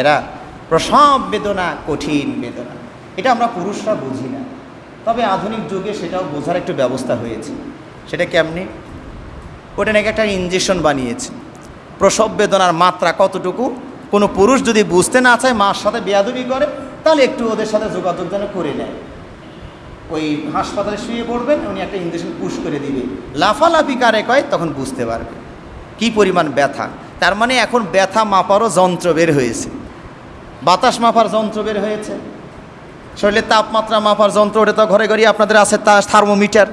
এরা প্রসব বেদনা, কঠিন বেদনা। এটা আমরা পুরুষরা বুঝি না। তবে আধুনিক যুগে সেটাও বোঝার একটু ব্যবস্থা হয়েছে। সেটা কেমনি? ওটা নাকি একটা ইঞ্জেকশন বানিয়েছে। প্রসব বেদনার মাত্রা কতটুকু? কোনো পুরুষ যদি বুঝতে না চায়, মার সাথে বেয়াদবি করে, তাহলে একটু ওদের সাথে যোগাযোগ যেন করে নেয়। ওই হাসপাতালে শুয়ে পড়বেন, উনি একটা ইঞ্জেকশন পুশ করে দিবে। লাফালাফি কারে কয়, তখন বুঝতে পারবে। কি পরিমাণ ব্যথা। তার মানে এখন ব্যথা মাপারও যন্ত্র বের হয়েছে। বাতাস মাপার যন্ত্র বের হয়েছে। শরীরের তাপমাত্রা মাপার যন্ত্র, ওটা তো ঘরে ঘরে আপনাদের আছে, তা থার্মোমিটার।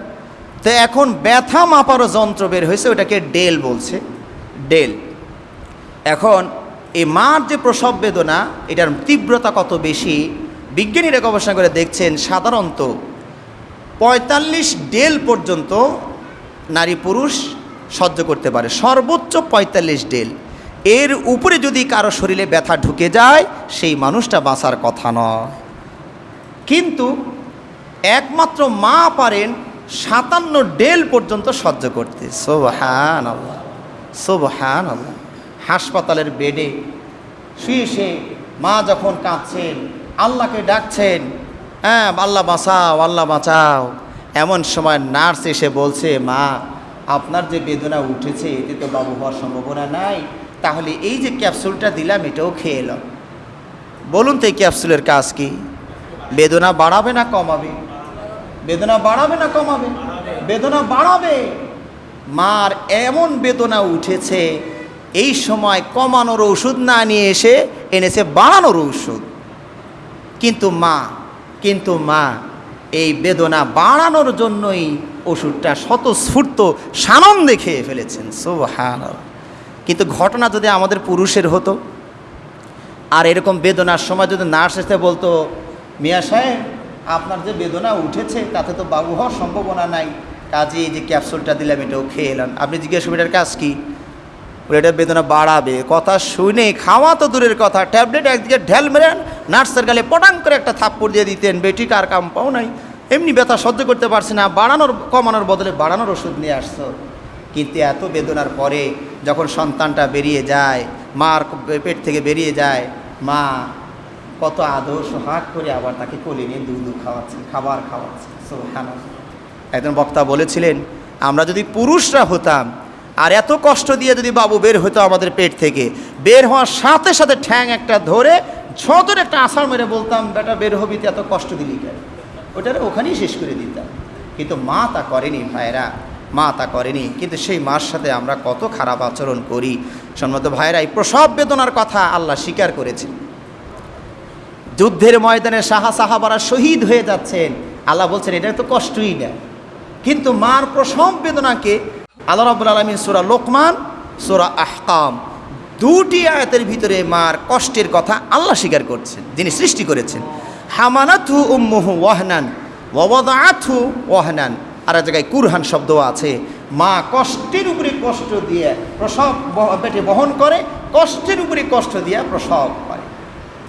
তো এখন ব্যথা মাপারও যন্ত্র বের হয়েছে, ওটাকে ডেল বলছে। ডেল। এখন এই মার যে প্রসব বেদনা, এটার তীব্রতা কত বেশি? বিজ্ঞানীরা গবেষণা করে দেখছেন, সাধারণত পঁয়তাল্লিশ ডেল পর্যন্ত নারী পুরুষ সহ্য করতে পারে। সর্বোচ্চ পঁয়তাল্লিশ ডেল। এর উপরে যদি কারও শরীরে ব্যথা ঢুকে যায়, সেই মানুষটা বাঁচার কথা নয়। কিন্তু একমাত্র মা পারেন সাতান্ন ডেল পর্যন্ত সহ্য করতে। সোবহান আল্লাহ সোবহান আল্লাহ হাসপাতালের বেডে শুয়ে সে মা যখন কাঁদছেন, আল্লাহকে ডাকছেন হ্যাঁ আল্লাহ বাঁচাও আল্লাহ বাঁচাও। এমন সময় নার্স এসে বলছে, মা, আপনার যে বেদনা উঠেছে, এতে তো বাবু হওয়ার সম্ভাবনা নাই। তাহলে এই যে ক্যাপসুলটা দিলাম, এটাও খেয়ে এলাম। বলুন তো এই ক্যাপসুলের কাজ কি? বেদনা বাড়াবে না কমাবে? বেদনা বাড়াবে না কমাবে? বেদনা বাড়াবে? মার এমন বেদনা উঠেছে, এই সময় কমানোর ওষুধ না নিয়ে এসে এনেছে বাড়ানোর ওষুধ। কিন্তু মা কিন্তু মা, এই বেদনা বাড়ানোর জন্যই ওষুধটা স্বতঃস্ফূর্ত সানন্দে খেয়ে ফেলেছেন। সোহান কিন্তু ঘটনা যদি আমাদের পুরুষের হতো, আর এরকম বেদনার সময় যদি নার্স এসে বলতো, মিয়া সাহেব, আপনার যে বেদনা উঠেছে, তাতে তো বাবু হওয়ার সম্ভাবনা নাই। কাজে এই যে ক্যাপসুলটা দিলাম, এটাও খেয়ে এলাম। আপনি জিজ্ঞেস এটার কাজ কি? এটা বেদনা বাড়াবে। কথা শুনে খাওয়া তো দূরের কথা, ট্যাবলেট একদিকে ঢেল মেরেন নার্সের গালে পটাং করে একটা থাপ্পড় দিয়ে দিতেন, বেটি, কার কাম পাও নাই। এমনি ব্যথা সহ্য করতে পারছে না, বাড়ানোর, কমানোর বদলে বাড়ানোর ওষুধ নিয়ে আসছো। কিন্তু এত বেদনার পরে যখন সন্তানটা বেরিয়ে যায়, মার পেট থেকে বেরিয়ে যায়, মা কত আদর সোহাগ করে আবার তাকে কোলে নিয়ে দুধ খাওয়াচ্ছে, খাবার খাওয়াচ্ছে একজন বক্তা বলেছিলেন, আমরা যদি পুরুষরা হতাম, আর এত কষ্ট দিয়ে যদি বাবু বের হতো আমাদের পেট থেকে, বের হওয়ার সাথে সাথে ঠ্যাং একটা ধরে ছোটর একটা আষাঢ় মেরে বলতাম, বেটা, বের হবি এত কষ্ট দিলি কেন? ওটারে ওখানেই শেষ করে দিতাম। কিন্তু মা তা করেনি ভাইরা মা তা করেনি। কিন্তু সেই মার সাথে আমরা কত খারাপ আচরণ করি। সম্মত ভাইরা এই প্রসব বেদনার কথা আল্লাহ স্বীকার করেছেন। যুদ্ধের ময়দানে সাহা সাহাবারা শহীদ হয়ে যাচ্ছেন। আল্লাহ বলছেন, এটা তো কষ্টই না। কিন্তু মার প্রসব বেদনাকে আল্লাহ রাবুল আলমিন সুরা লোকমান, সুরা আহকাম দুটি আয়াতের ভিতরে মার কষ্টের কথা আল্লাহ স্বীকার করছেন, যিনি সৃষ্টি করেছেন। হামানাথু উম্মুহু ওয়াহনান ওয়াদাথু ওয়াহনান। আর এক জায়গায় কুরহান শব্দ আছে। মা কষ্টের উপরে কষ্ট দিয়ে প্রসব পেটে বহন করে, কষ্টের উপরে কষ্ট দিয়ে প্রসব করে।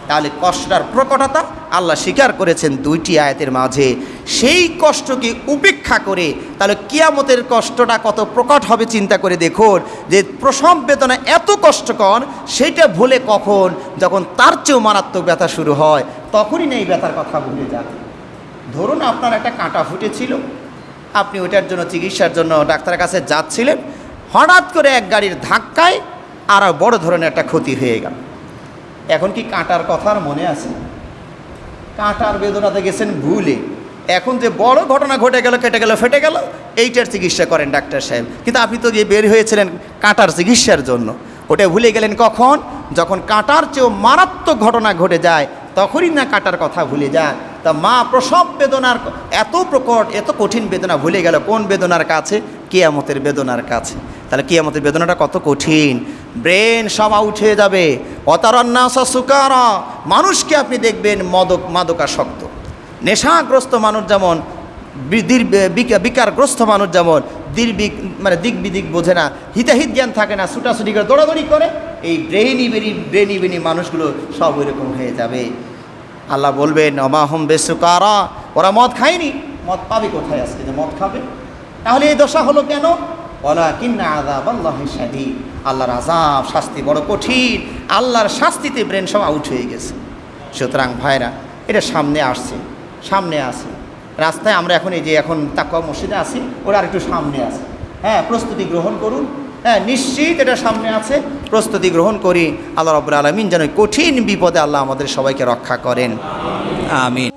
তাহলে কষ্টটার প্রকটতা আল্লাহ স্বীকার করেছেন দুইটি আয়াতের মাঝে। সেই কষ্টকে উপেক্ষা করে তাহলে কিয়ামতের কষ্টটা কত প্রকট হবে চিন্তা করে দেখুন, যে প্রসব বেদনা এত কষ্টকর, সেটা ভুলে কখন, যখন তার চেয়েও মারাত্মক ব্যথা শুরু হয়, তখনই না এই ব্যথার কথা ভুলে যাবে ধরুন আপনার একটা কাঁটা ফুটেছিল আপনি ওইটার জন্য চিকিৎসার জন্য ডাক্তারের কাছে যাচ্ছিলেন, হঠাৎ করে এক গাড়ির ধাক্কায় আরও বড় ধরনের একটা ক্ষতি হয়ে গেল। এখন কি কাঁটার কথা আর মনে আছে? কাঁটার বেদনাতে গেছেন ভুলে। এখন যে বড় ঘটনা ঘটে গেল, কেটে গেল, ফেটে গেল, এইটার চিকিৎসা করেন ডাক্তার সাহেব। কিন্তু আপনি তো গিয়ে বের হয়েছিলেন কাঁটার চিকিৎসার জন্য। ওটা ভুলে গেলেন কখন? যখন কাঁটার চেয়েও মারাত্মক ঘটনা ঘটে যায়, তখনই না কাঁটার কথা ভুলে যায়। তা মা প্রসব বেদনার এত প্রকট, এত কঠিন বেদনা ভুলে গেল, কোন বেদনার কাছে? কেয়ামতের বেদনার কাছে। তাহলে কেয়ামতের বেদনাটা কত কঠিন? ব্রেন সবা উঠে যাবে। অতারণ্যাসা সুকারা। মানুষকে আপনি দেখবেন মদক, মাদকাসক্ত। নেশাগ্রস্ত মানুষ যেমন বিকা- বিকারগ্রস্ত মানুষ যেমন, দির্বিক মানে দিক বিদিক বোঝে না, হিতাহিত জ্ঞান থাকে না, ছুটাছুটি করে দৌড়াদৌড়ি করে, এই ব্রেইনি বেরি ব্রেইনি বেনি মানুষগুলো সব ওইরকম হয়ে যাবে। আল্লাহ বলবেন অমাহম বেসুকারা, ওরা মদ খায়নি। মদ পাবে কোথায় আজকে? যে মদ খাবে। তাহলে এই দশা হলো কেন? ওলা কিন্না আজাব আল্লাহ আল্লাহর আজাব শাস্তি বড় কঠিন। আল্লাহর শাস্তিতে ব্রেন সব আউট হয়ে গেছে। সুতরাং ভাইরা, এটা সামনে আসছে, সামনে আছে। রাস্তায় আমরা এখন এই যে এখন তাকুয়া মসজিদে আছি, ওরা আর একটু সামনে আছে। হ্যাঁ প্রস্তুতি গ্রহণ করুন। হ্যাঁ নিশ্চিত এটা সামনে আছে। প্রস্তুতি গ্রহণ করি। আল্লাহ রব্বুল আলমিন যেন কঠিন বিপদে আল্লাহ আমাদের সবাইকে রক্ষা করেন। আমিন।